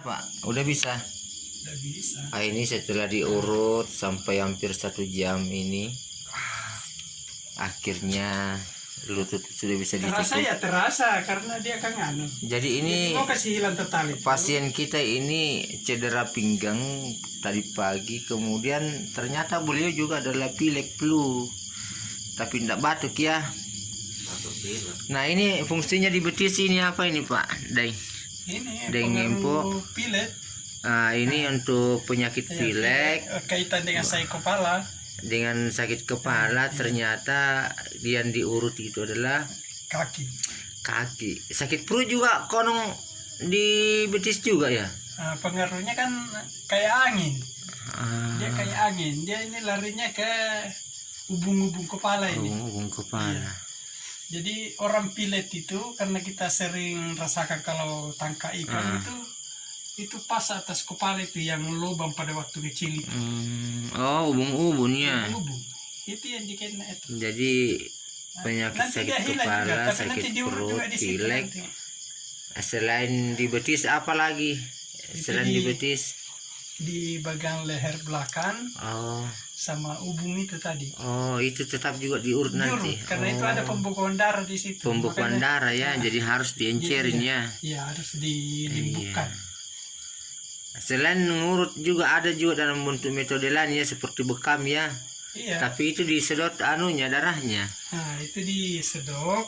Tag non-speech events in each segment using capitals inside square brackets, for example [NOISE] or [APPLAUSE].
Pak, udah bisa. Udah bisa. Ah, ini setelah diurut sampai hampir satu jam ini, akhirnya lutut sudah bisa Terasa ditutup. ya terasa karena dia kan anu. Jadi ini Mau kasih hilang total itu. pasien kita ini cedera pinggang tadi pagi, kemudian ternyata beliau juga adalah pilek flu, tapi tidak batuk ya. Nah ini fungsinya di betis ini apa ini Pak? Dai. Ini Dengan pengaruh pilet. Ah, ini untuk penyakit Ya, pilek kaitan dengan saya kepala. dengan sakit kepala ternyata yang diurut itu adalah kaki. kaki sakit perut juga konong di betis juga ya Nah, pengaruhnya kan kayak angin. ah, Dia kayak angin. Dia ini larinya ke ubung-ubung kepala ini. hubung kepala Jadi orang pilet itu karena kita sering rasakan kalau tangkap ikan Ah. itu itu pas atas kepala itu yang lubang pada waktu kecil itu. Hmm, oh ubun-ubunnya Ubung. Itu yang dikena itu. jadi penyakit Nanti sakit kepala juga, tapi sakit nanti perut juga di situ pilek nanti. selain di betis apa lagi selain di di- betis Di bagian leher belakang oh sama ubung itu tadi. oh itu tetap juga diurut nanti Diurut, karena itu ada Oh. pembekuan darah di situ. pembekuan Makanya- darah ya Nah, jadi harus diencerin ya Ya harus dilimbukan. selain ngurut juga ada juga dalam bentuk metode lain ya seperti bekam ya Iya. tapi itu disedot anunya darahnya Nah, itu disedot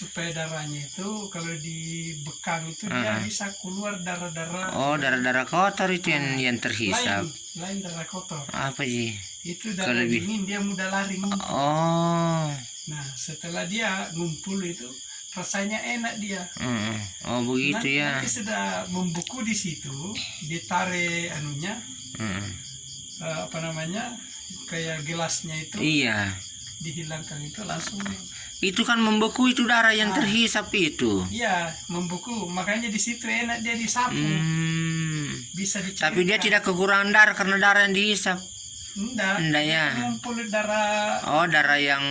supaya darahnya itu kalau dibekam itu dia Ah. bisa keluar darah-darah oh darah-darah kotor itu yang yang terhisap lain, lain darah kotor. apa sih Itu Kalau darah lebih- dingin dia mudah lari. ngumpul. oh Nah, setelah dia ngumpul itu rasanya enak dia. mm, oh begitu nanti, ya nanti sudah membeku di situ, ditarik anunya Mm, eh, apa namanya? kayak gelasnya itu iya dihilangkan itu langsung. Itu kan membeku itu darah yang Ah. terhisap itu. Iya membeku. Makanya di situ enak dia disapu. Hmm. bisa dicairkan tapi dia tidak kekurangan darah karena darah yang dihisap. Enggak. Enggak ya. ngumpul darah oh darah yang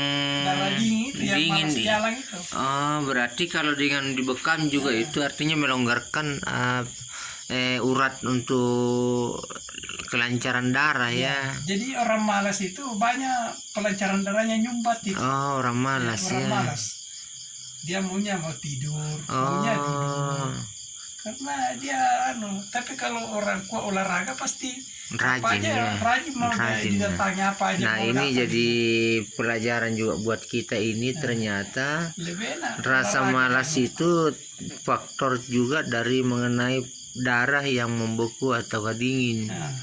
darah dingin yang dingin nih. jalan itu. Oh, berarti kalau dengan dibekam juga itu artinya melonggarkan uh, eh, urat untuk kelancaran darah ya. jadi orang malas itu banyak pelancaran darahnya nyumbat itu Oh, orang malas orang ya. malas dia maunya mau tidur maunya tidur Oh, karena dia anu tapi kalau orang kuat olahraga pasti apa rajin aja ya. rajin mau dia Rajin, ya. apa aja Nah, ini jadi pelajaran juga buat kita ini ternyata lebih enak rasa malas itu faktor juga dari mengenai darah yang membeku atau dingin. Nah,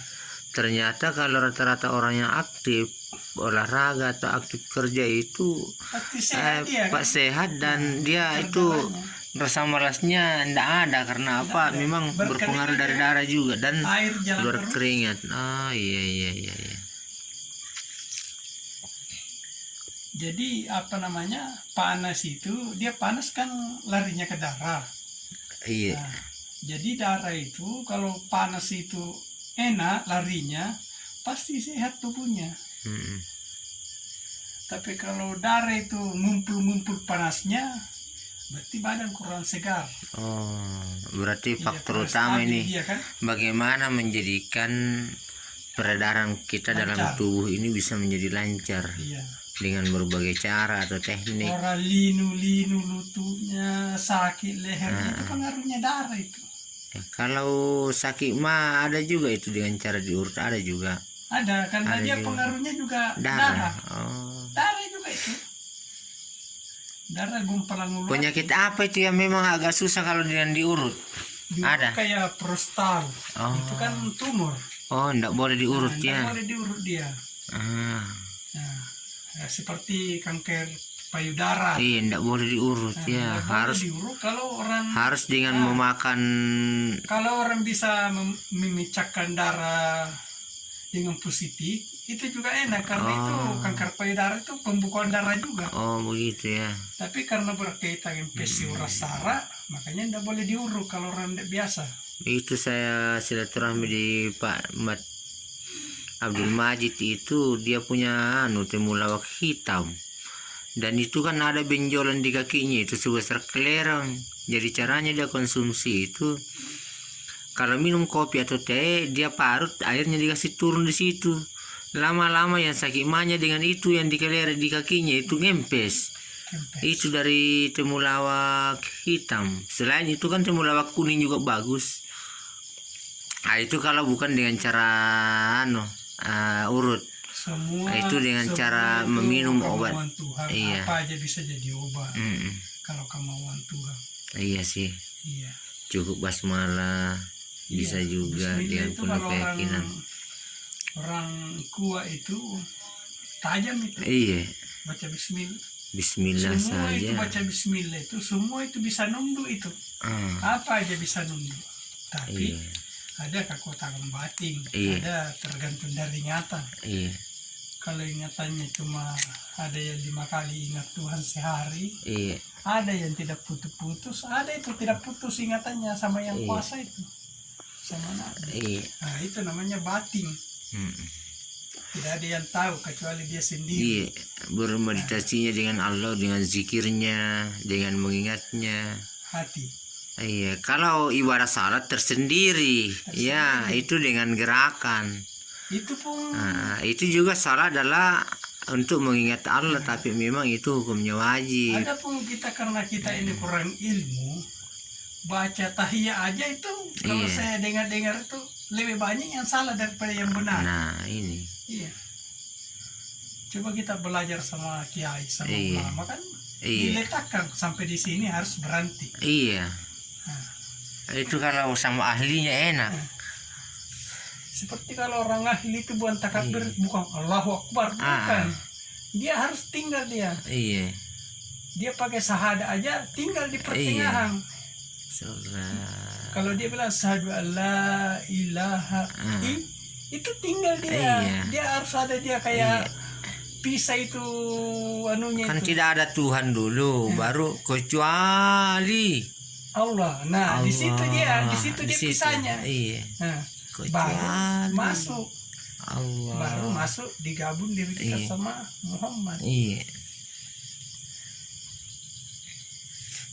ternyata kalau rata-rata orang yang aktif olahraga atau aktif kerja itu pasti eh, sehat dia pak kan? sehat dan dia itu rasa malasnya tidak ada karena apa? ada. memang Berkeringat berpengaruh dari ya. darah juga dan keluar terus. keringat. Oh iya iya iya iya. Jadi apa namanya? Panas itu dia panas kan larinya ke darah. Iya. Nah, jadi darah itu kalau panas itu enak larinya pasti sehat tubuhnya. Mm-mm. tapi kalau darah itu ngumpul-ngumpul panasnya berarti badan kurang segar. Oh berarti Iya, faktor utama ini dia kan? bagaimana menjadikan peredaran kita dalam Lancar. tubuh ini bisa menjadi lancar? Iya. Dengan berbagai cara atau teknik. Orang linu-linu lututnya sakit lehernya itu Ah. pengaruhnya darah itu Ya, kalau sakit mah ada juga itu dengan cara diurut ada juga ada karena Ada dia juga. pengaruhnya juga darah. darah Oh. darah juga itu darah gumpalan ular Penyakit apa itu yang memang agak susah kalau dengan diurut? juga ada. kayak prostat Oh. itu kan tumor Oh, enggak boleh diurut Nah, ya. boleh diurut dia Ah, Nah, ya, seperti kanker payudara iya, enggak boleh diurut Nah, ya. Harus diurut kalau orang harus dengan Ah. memakan kalau orang bisa mem- memecahkan darah dengan positif itu juga enak karena Oh. itu kanker payudara itu pembukaan darah juga oh begitu ya. tapi karena berkaitan infeksi Hmm. urat saraf makanya tidak boleh diurut kalau orang tidak biasa Itu saya silaturahmi di Pak Mat Abdul Majid itu dia punya anu temulawak hitam. Dan itu kan ada benjolan di kakinya itu sebesar kelereng. Jadi caranya dia konsumsi itu kalau minum kopi atau teh dia parut airnya dikasih turun di situ. Lama-lama yang sakit mahnya dengan itu yang dikeleret di kakinya itu ngempes. Itu dari temulawak hitam. Selain itu kan temulawak kuning juga bagus. Nah, itu kalau bukan dengan cara anu ah, urut semua Nah, itu dengan semua cara itu meminum obat. Tuhan. Iya. apa aja bisa jadi obat Mm-mm. kalau kemauan Tuhan. Iya sih. Iya. Cukup basmala bisa Iya. juga Bismillah dengan itu penuh kalau orang keyakinan. orang kuat itu tajam itu. Iya. Baca Bismillah. Bismillah semua itu saja. baca Bismillah itu semua itu bisa nunduk itu. Ah, apa aja bisa nunduk? Tapi iya ada kekuatan batin Iya. ada tergantung dari ingatan iya. Kalau ingatannya cuma ada yang lima kali ingat Tuhan sehari iya. ada yang tidak putus-putus ada itu tidak putus ingatannya sama yang Iya. kuasa itu. Sama Nabi. iya. Nah itu namanya batin. Mm-mm. tidak ada yang tahu kecuali dia sendiri. Iya. Bermeditasinya dengan Allah dengan zikirnya dengan mengingatnya. Hati Iya, kalau ibadah salat tersendiri, ya itu dengan gerakan. itu pun Nah, itu juga salah adalah untuk mengingat Allah, tapi memang itu hukumnya wajib. ada pun kita karena kita ini kurang ilmu baca tahiyah aja itu kalau Iya. saya dengar-dengar itu lebih banyak yang salah daripada yang benar Nah, ini, iya coba kita belajar sama kiai sama Iya. ulama kan iya, diletakkan sampai di sini harus berhenti iya. Itu kalau sama ahlinya enak. seperti kalau orang ahli itu bukan takbir Iya. bukan Allahu Akbar Ah. bukan dia harus tinggal dia Iya, dia pakai sahada aja tinggal di Iya. pertengahan salat. kalau dia bilang sahadu la ilaha Ah. i- itu tinggal dia Iya. dia harus ada dia kayak pisah itu anunya Kan itu tidak ada Tuhan dulu, baru kecuali Allah nah di situ dia di Allah. situ Di dia situ. pisahnya Iya, nah, baru masuk Allah. baru masuk digabung diri kita Iya. sama Muhammad Iya.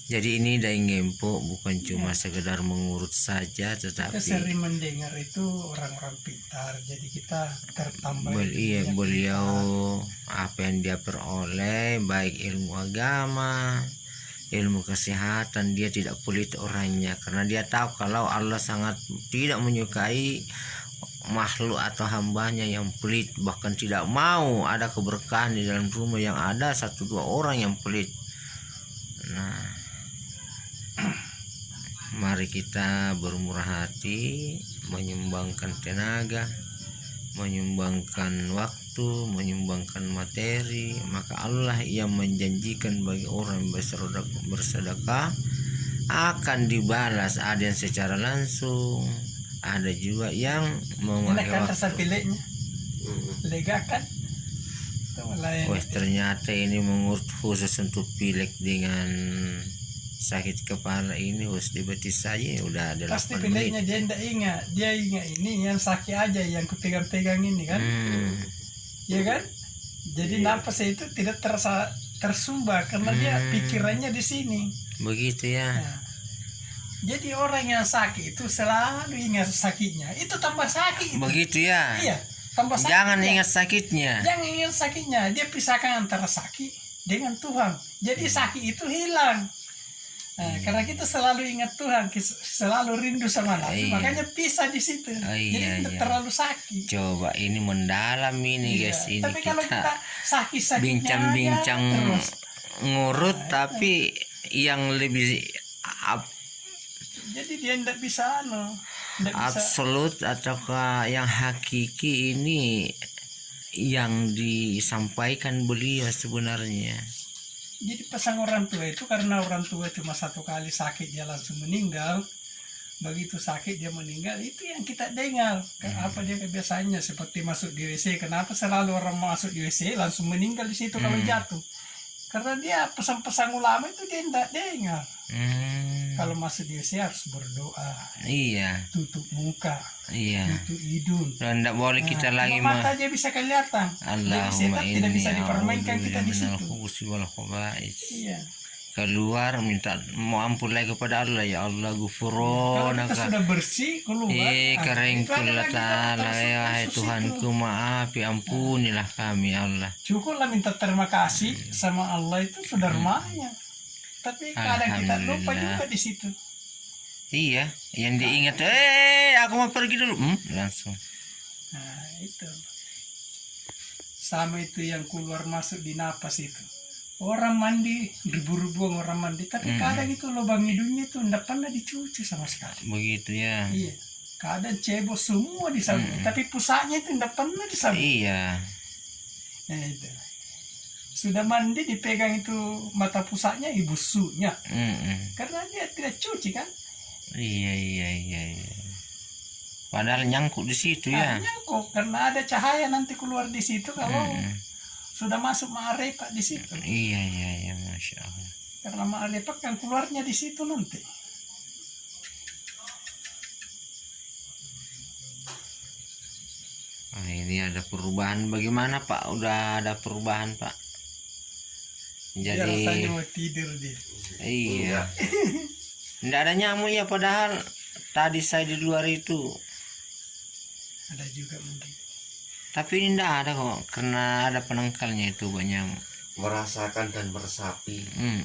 Jadi ini dai ngempo bukan cuma sekedar mengurut saja kita tetapi sering mendengar itu orang-orang pintar jadi kita tertambah bel- iya beliau apa yang dia peroleh baik ilmu agama, ilmu kesehatan dia tidak pelit orangnya. Karena dia tahu kalau Allah sangat tidak menyukai makhluk atau hambanya yang pelit. Bahkan tidak mau ada keberkahan di dalam rumah yang ada satu dua orang yang pelit. Nah [CLEARS THROAT] mari kita bermurah hati menyumbangkan tenaga menyumbangkan waktu menyumbangkan materi maka Allah yang menjanjikan bagi orang yang bersedekah, akan dibalas ada yang secara langsung ada juga yang memakai kan waktu. pileknya lega kan? Itu lain Wah ternyata ini mengurut khusus untuk pilek dengan sakit kepala ini harus dibetis saja ya udah ada pasti 8 menit. pileknya dia tidak ingat. Dia ingat ini yang sakit aja yang kupegang-pegang ini kan. Hmm, ya kan jadi napas itu tidak terasa tersumbat karena dia Hmm. pikirannya di sini begitu ya. Nah, jadi orang yang sakit itu selalu ingat sakitnya itu tambah sakit itu. Begitu ya. iya tambah sakit Jangan dia. ingat sakitnya. jangan ingat sakitnya dia pisahkan antara sakit dengan Tuhan jadi sakit itu hilang Nah, karena kita selalu ingat Tuhan, selalu rindu sama Nabi, Iya. makanya pisah di situ. Oh, Jadi iya, tidak iya. terlalu sakit. Coba ini mendalam ini Iya. guys. Ini Tapi kalau kita kita sakit-sakitnya bincang-bincang ngurut Nah, tapi yang lebih ab- Jadi dia tidak bisa anu, tidak bisa. absolut ataukah yang hakiki ini yang disampaikan beliau sebenarnya. Jadi pesan orang tua itu karena orang tua cuma satu kali sakit dia langsung meninggal. Begitu sakit dia meninggal itu yang kita dengar. Kayak apa dia kebiasaannya seperti masuk di WC. Kenapa selalu orang masuk di WC langsung meninggal di situ kalau Hmm. jatuh? Karena dia pesan-pesan ulama itu dia tidak dengar. Hmm, Kalau masuk di WC harus berdoa, iya, tutup muka, iya. tutup hidung. Dan tidak boleh kita Nah, lagi mata aja bisa kelihatan. Setan tidak bisa dipermainkan kita di situ. Iya. Keluar minta mau ampun lagi kepada Allah ya Allah Kalau gufurona kita sudah bersih keluar. Eh kering ta'ala ya hai Tuhanku itu. maafi ampunilah kami ya Allah Cukuplah minta terima kasih sama Allah itu sudah lumayan. Tapi kadang kita lupa juga di situ. Iya yang diingat eh aku mau pergi dulu hmm, langsung Nah, itu. Sama itu yang keluar masuk di napas itu. Orang mandi, ribu-ribuan orang mandi. Tapi Hmm. kadang itu lubang hidungnya itu tidak pernah dicuci sama sekali. begitu ya Iya. Kadang cebok semua disabut. Tapi pusatnya itu tidak pernah disabut. iya Nah, itu. Sudah mandi dipegang itu mata pusatnya ibu sunya. Mm-mm. Karena dia tidak cuci kan. iya iya iya iya padahal nyangkut di situ ya Akhirnya kok karena ada cahaya nanti keluar di situ kalau Mm-mm. Sudah masuk ma'arifat di situ. iya iya iya masya Allah Karena ma'arifat kan keluarnya di situ nanti. Ah, ini ada perubahan bagaimana Pak? Udah ada perubahan Pak? Dia Jadi rasanya mau tidur dia. iya. Tidak ada nyamuk ya padahal tadi saya di luar itu. Ada juga mungkin. Tapi ini tidak ada kok karena ada penangkalnya itu banyak merasakan dan meresapi Hmm.